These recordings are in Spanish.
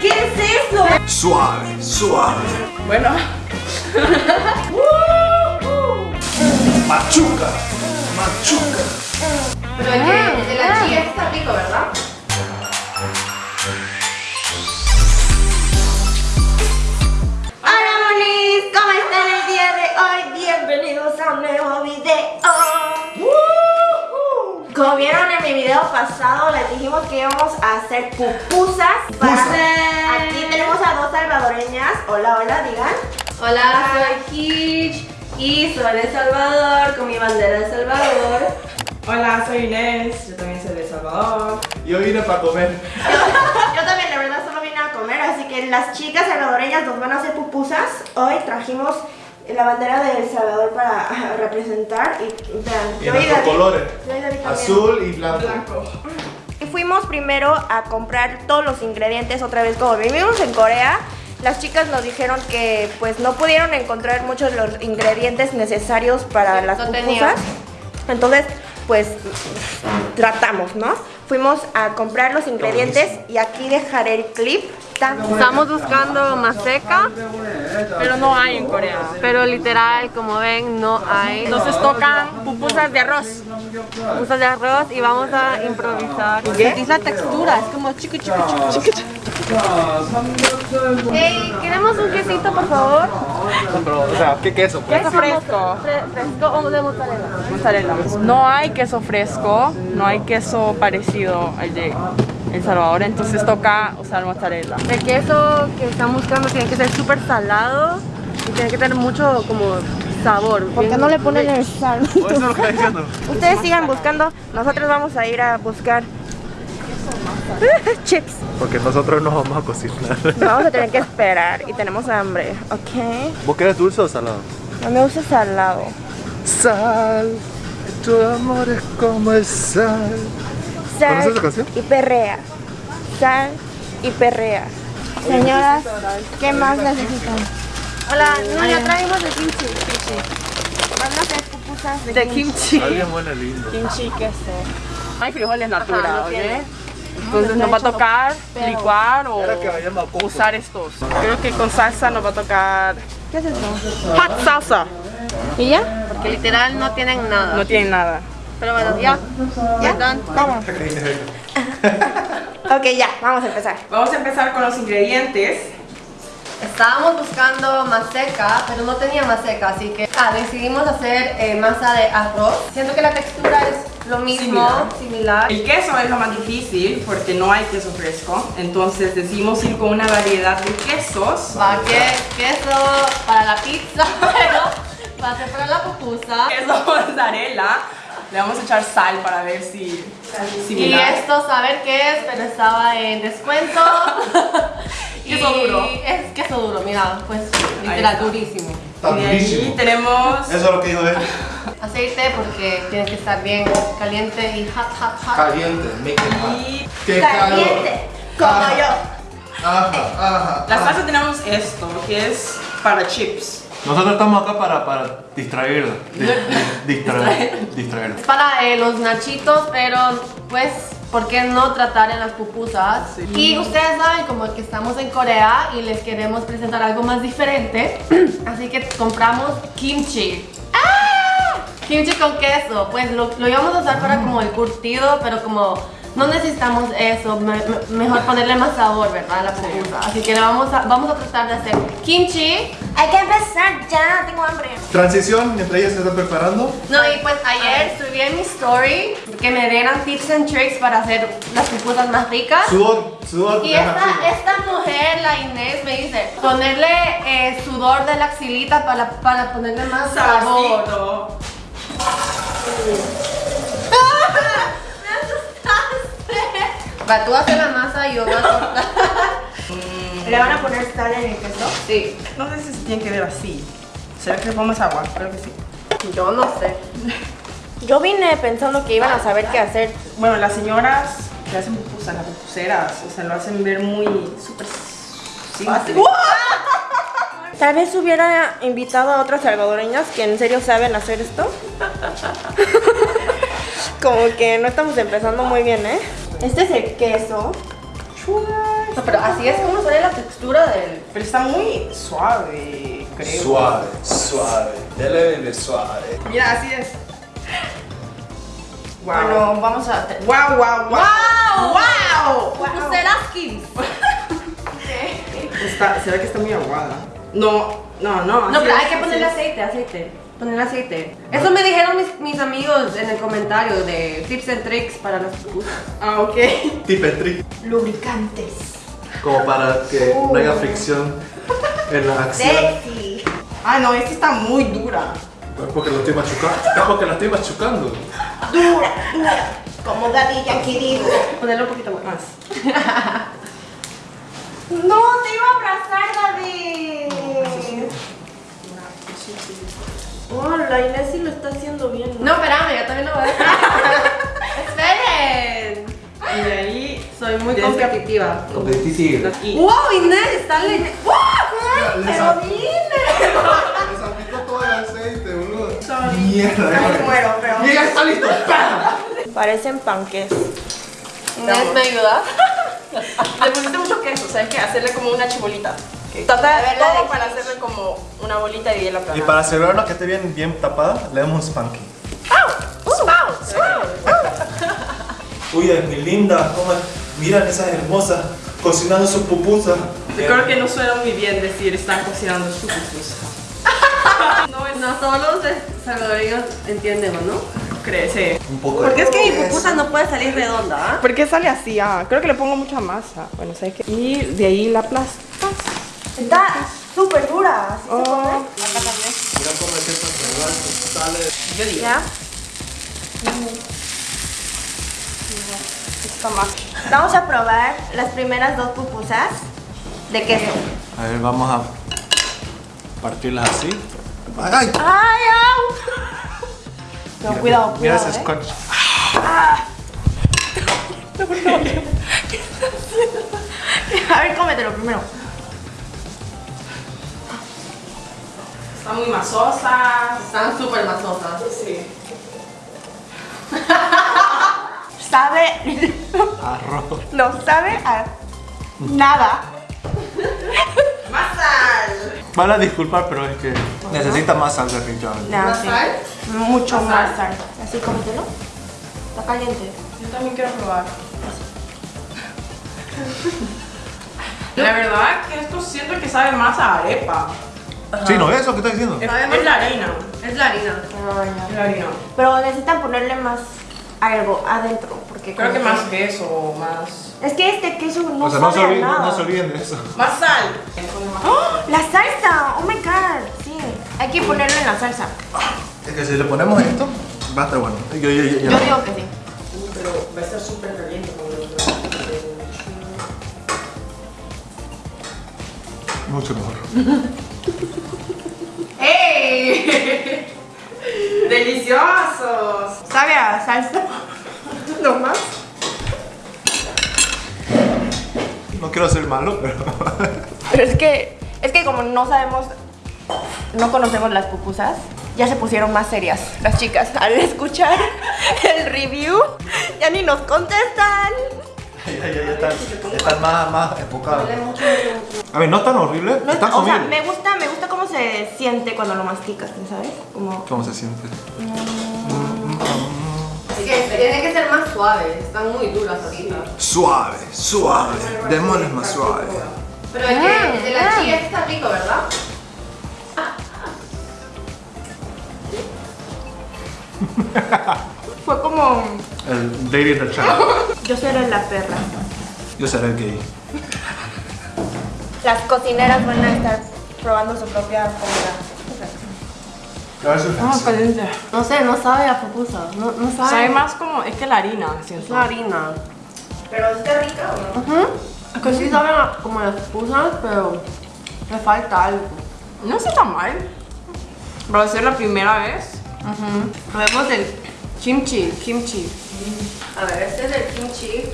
¿Qué es eso? Suave, suave. Bueno, Machuca, machuca. Pero el de, el de la chía está rico, ¿verdad? Hola monis, ¿cómo están el día de hoy? Bienvenidos a un nuevo video. Como vieron en mi video pasado, les dijimos que íbamos a hacer pupusas. Para... Aquí tenemos a dos salvadoreñas. Hola, hola, digan. Hola, soy Hitch y soy de Salvador con mi bandera de Salvador. hola, soy Inés, yo también soy de El Salvador. Yo vine para comer. Yo también, la verdad, solo vine a comer, así que las chicas salvadoreñas nos van a hacer pupusas. Hoy trajimos la bandera de El Salvador para representar y vean, Y yo y nuestros David- colores. yo y David también. Azul y blanco. Blanco. Y fuimos primero a comprar todos los ingredientes otra vez como vivimos en Corea. Las chicas nos dijeron que pues no pudieron encontrar muchos de los ingredientes necesarios para Sí, las no pupusas. tenían. Entonces, pues tratamos, ¿no? Fuimos a comprar los ingredientes y aquí dejaré el clip. Estamos buscando maseca, Pero no hay en Corea. pero literal, como ven, no hay. Entonces tocan pupusas de arroz. Pupusas de arroz y vamos a improvisar. Sentís la textura, es como chiqui chiqui chiqui chiqui. Hey, queremos un quesito, por favor. Pero, o sea, ¿qué queso? pues? Queso fresco. Fre- ¿Fresco o de mozzarella? Mozzarella. No hay queso fresco, no hay queso parecido al de El Salvador, entonces toca usar mozzarella. El queso que están buscando tiene que ser súper salado y tiene que tener mucho como sabor. ¿Por qué no le ponen el sal? Ustedes sigan buscando, nosotros vamos a ir a buscar chips. Porque nosotros no vamos a cocinar. Nos vamos a tener que esperar y tenemos hambre, ¿ok? ¿Vos querés dulce o salado? No me gusta salado. Sal, tu amor es como el sal. Sal ¿Conoces esa canción? y perrea. Sal y perrea. Señoras, ¿qué más necesitan? Hola, no, ya traemos el kimchi. Van a hacer pupusas de, De kimchi. Alguien huele lindo. kimchi queso. Hay frijoles natural, no ¿ok? tiene. Entonces nos va a tocar licuar o usar estos. Creo que con salsa nos va a tocar ¿Qué es eso? hot salsa. ¿Y ya? Porque literal no tienen nada. No tiene nada. Pero bueno, ya. ¿Ya? Vamos. ok, ya, vamos a empezar. Vamos a empezar con los ingredientes. Estábamos buscando maseca, pero no tenía maseca, así que ah, decidimos hacer eh, masa de arroz. Siento que la textura es lo mismo, similar. El queso es lo más difícil porque no hay queso fresco. Entonces decidimos ir con una variedad de quesos. Va que queso para la pizza, pero va a ser para la pupusa. Queso mozzarella. Le vamos a echar sal para ver si Y similar. esto, saber qué es, pero estaba en descuento. Queso Y duro. Es queso duro, mira, pues literal durísimo. Está Y de ahí durísimo. tenemos Eso es lo que dijo él. Aceite porque tiene que estar bien caliente y hot, hot, hot. Caliente, make it hot. y ¡Qué Caliente, como Ajá. yo. Ajá, ajá. la ajá. salsa tenemos esto, que es para chips. Nosotros estamos acá para, para distraerla. Di- di- distraer, distraerla. Es para eh, los nachitos, pero pues, ¿por qué no tratar en las pupusas? Sí. Y ustedes saben como que estamos en Corea y les queremos presentar algo más diferente. Así que compramos kimchi. ¡Ah! Kimchi con queso. Pues lo, lo íbamos a usar para como el curtido, pero como no necesitamos eso, me- me- mejor ponerle más sabor, ¿verdad? A la pupusa. Así que vamos a, vamos a tratar de hacer kimchi. Hay que empezar ya, tengo hambre. Transición, mientras ella se está preparando. No, y pues ayer subí en mi story que me dieran tips and tricks para hacer las pupusas más ricas. Sudor, sudor. Y esta, esta mujer, la Inés, me dice ponerle eh, sudor de la axilita para, para ponerle más sabor. Saborcito. Tú haces la masa y yo cortar. ¿Le van a poner sal en el queso? Sí, No sé si se tiene que ver así. ¿Será que le ponemos agua? Creo que sí. yo no sé. Yo vine pensando que iban a saber qué hacer. Bueno, las señoras que hacen pupusas, las pupuseras, o sea, lo hacen ver muy súper fácil. Tal vez hubiera invitado a otras salvadoreñas que en serio saben hacer esto. Como que no estamos empezando muy bien, ¿eh? Este es el queso. No, pero así es como sale la textura del... Pero está muy suave, creo. Suave, suave. Ya le vende suave. Mira, así es. Wow. Bueno, vamos a... wow, wow, wow. ¡Wow! ¡Pupuseras Kims! Está, se ve que está muy aguada. No, no, no. No, pero es, hay que ponerle aceite, aceite. Ponerle aceite. Eso me dijeron mis, mis amigos en el comentario de tips and tricks para las pupusas. Ah, ok. Tipetri. Lubricantes. Como para que no haya fricción en la acción. Sexy. Ah, no, esta está muy dura. Es porque lo estoy machucando. Es porque la estoy machucando. Dura, dura. Como Daddy Yankee digo. Ponerle un poquito más. No, te iba a abrazar, David. Oh, la Inés sí lo está haciendo bien. No, espérame, yo también lo voy a hacer. ¡Esperen! Y de ahí Soy muy competitiva. Competitiva. Y ¡Wow, Inés! ¡Dale! ¡Wow! Pero. Les aplicó todo el aceite, boludo. Mierda. Me muero, pero. Mira, está listo. ¡Pam! Parecen panques. Inés, ¿me ayuda? le pusiste mucho queso, hay que hacerle como una chibolita. Total, todo para hacerle como una bolita y de la Y para asegurarnos que esté bien, bien tapada, le damos un spanking. Uy, es mi linda. ¿cómo? Miran esas hermosas cocinando sus pupusas. Yo creo que no suena muy bien decir están cocinando su pupusa. No, no todos los salvadoreños entendemos, ¿no? Crece. Un poco Porque es que mi pupusa no puede salir redonda, ¿ah? ¿Por qué sale así? Ah, creo que le pongo mucha masa. Bueno, ¿sabes qué? Y de ahí la aplastas. Está súper dura. ¿así se Oh, come? Mira cómo es que se sale. yo digo. ¿Ya? Vamos a probar las primeras dos pupusas de queso. A ver, vamos a partirlas así. ¡Ay! ¡Ay, au! No, cuidado, Mira cuidado. ese ¿eh? scotch. A ver, cómetelo primero. Están muy masosas. Están súper masosas. Sí. Sabe. Arroz. No sabe a nada. ¡Más sal! Van a disculpar, pero es que necesita más sal definitivamente. No, ¿Más sí. sal? Mucho ¿Más más sal? sal. Así, cómetelo. Está caliente. Yo también quiero probar. La verdad que esto siento que sabe más a arepa. Sí, ¿no es eso que estás diciendo? Es, la harina. Es la harina. Es la harina. Pero necesitan ponerle más algo adentro. Porque Creo que más queso o más. Es que este queso no o sea, no sabe se, a olviden, nada. no se olviden de eso. Más sal. ¡Oh! ¡La salsa! ¡Oh my god! Sí. Hay que ponerlo en la salsa. Es que si le ponemos esto, va a estar bueno. Yo, yo, yo, yo- Yo digo que sí. Uh, Pero va a estar súper caliente cuando lo Mucho mejor. ¡Ey! ¡Deliciosos! ¿Sabe a salsa? ¿No más? No quiero ser malo, pero. Pero es que, es que como no sabemos, no conocemos las pupusas, ya se pusieron más serias las chicas. Al escuchar el review, ya ni nos contestan. Ya, ya, ya están, están más, más enfocados. A ver, no es tan horrible, No, está o sea, me gusta, me gusta cómo se siente cuando lo masticas, ¿sabes? Como... ¿Cómo se siente? Que tiene que ser más suave. Están muy duras ahorita. Suave, suave. Démosles más suave. Pero el, que, el de la chía está rico, ¿verdad? Fue como... El dating the chat. Yo seré la perra. Yo seré el gay. Las cocineras van a estar probando su propia comida. Ah, caliente. No sé, no sabe a pupusa. No, no sabe. Sabe más como, es que la harina, Es siento. la harina. Pero está rica o no? Ujú. Es que sí saben a- como las pupusas, pero le falta algo. No está tan mal. Para ser la primera vez. Probemos el kimchi, kimchi. A ver, este es el kimchi.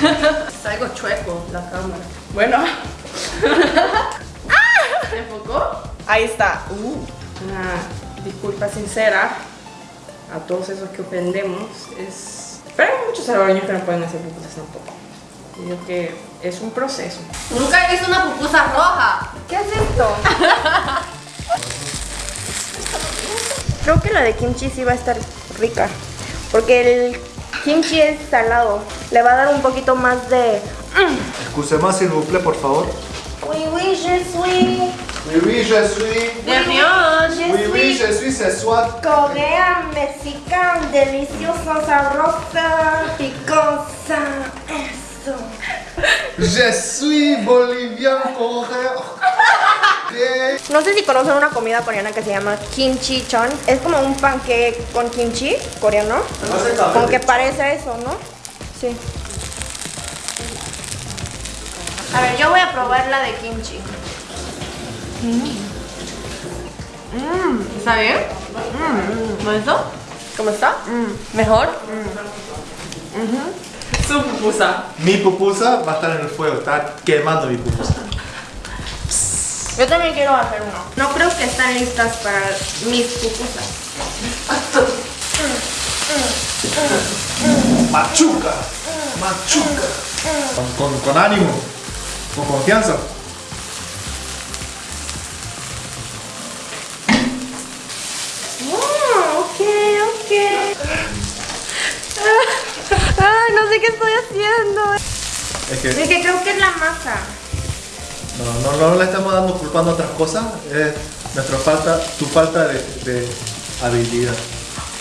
Está algo chueco la cámara. Bueno, ¿Se enfocó? ahí está. Uh, una disculpa sincera a todos esos que ofendemos. Es Pero hay muchos salvadoreños que no pueden hacer pupusas tampoco. Digo que es un proceso. Nunca he visto una pupusa roja. ¿Qué es esto? Creo que la de kimchi sí va a estar rica. Porque el kimchi es salado. Le va a dar un poquito más de. Excusez-moi, s'il vous plaît, por favor. Oui, oui, je suis. Oui, oui, je suis. Nervios. Je Oui, oui, je suis, c'est soit. Corea, mexicana, deliciosa, sabrosa, picosa. Eso. Je suis bolivien coréen. No sé si conocen una comida coreana que se llama kimchi chon. Es como un panque con kimchi coreano. Como que parece a eso, ¿no? Sí. A ver, yo voy a probar la de kimchi. ¿Está bien? ¿No eso? ¿Cómo está? ¿Mejor? Su pupusa. Mi pupusa va a estar en el fuego, está quemando mi pupusa. Yo también quiero hacer uno. No creo que están listas para mis pupusas. Machuca, machuca. Con, con, con ánimo, con confianza. Oh, ok, ok. Ah, no sé qué estoy haciendo. Es que Es que creo que es la masa. No, no, no le estamos dando culpando a otras cosas, es nuestra falta, tu falta de, de habilidad.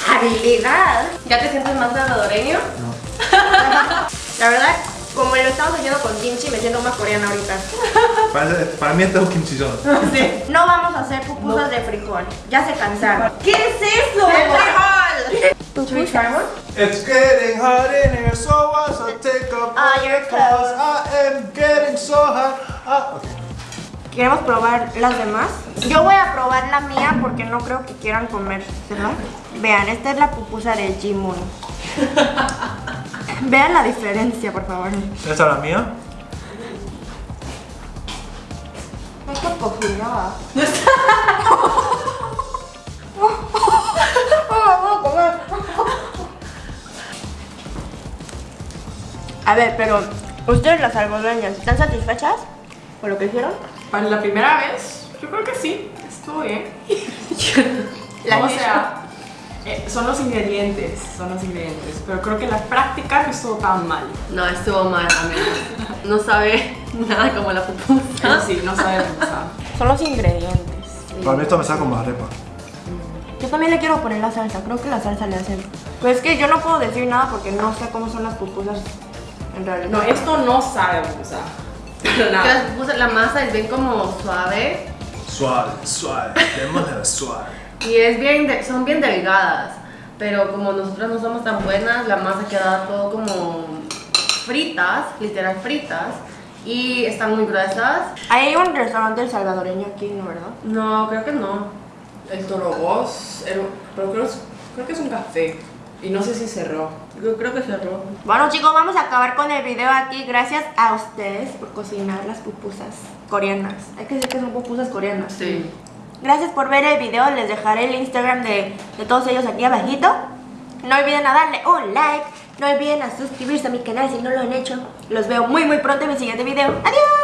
Habilidad. ¿Ya te sientes más salvadoreño? La verdad, como lo estamos haciendo con kimchi, me siento más coreana ahorita. Para, para mí este es un kimchillón. No vamos a hacer pupusas de frijol. Ya se cansaron. ¿Qué es eso? Should we try one? It's getting hot in here, so I shall take off All your clothes. I am getting so hot. Ah, okay. ¿Queremos probar las demás? Yo voy a probar la mía porque no creo que quieran comer, ¿verdad? Vean, esta es la pupusa de Jimun. Vean la diferencia, por favor. ¿Esta es la mía? Esta cocinada. A ver, pero ustedes las algodoñas, ¿están satisfechas con lo que hicieron? Para la primera vez, yo creo que sí. Estuvo bien. La o sea, eh, son los ingredientes, son los ingredientes. Pero creo que la práctica no estuvo tan mal. No, estuvo mal, amigos. No sabe nada como la pupusa. Pero sí, no sabemos. o sea, Son los ingredientes. Para mí esto me saca como arepa. Yo también le quiero poner la salsa, creo que la salsa le hace. Pues es que yo no puedo decir nada porque no sé cómo son las pupusas en realidad. No, esto no sabe, las pupusas, la masa es bien como suave Suave, suave, de manera suave. y es bien, de- son bien delgadas. Pero como nosotras no somos tan buenas, la masa queda todo como fritas, literal fritas. Y están muy gruesas. Hay un restaurante salvadoreño aquí, ¿no, verdad? No, creo que no. El Torobos, el- pero creo, creo que es un café. Y no sé si cerró. Yo creo que cerró. Bueno chicos, vamos a acabar con el video aquí. Gracias a ustedes por cocinar las pupusas coreanas. Hay que decir que son pupusas coreanas. Sí. Gracias por ver el video. Les dejaré el Instagram de, de todos ellos aquí abajito. No olviden a darle un like. No olviden a suscribirse a mi canal si no lo han hecho. Los veo muy muy pronto en mi siguiente video. Adiós.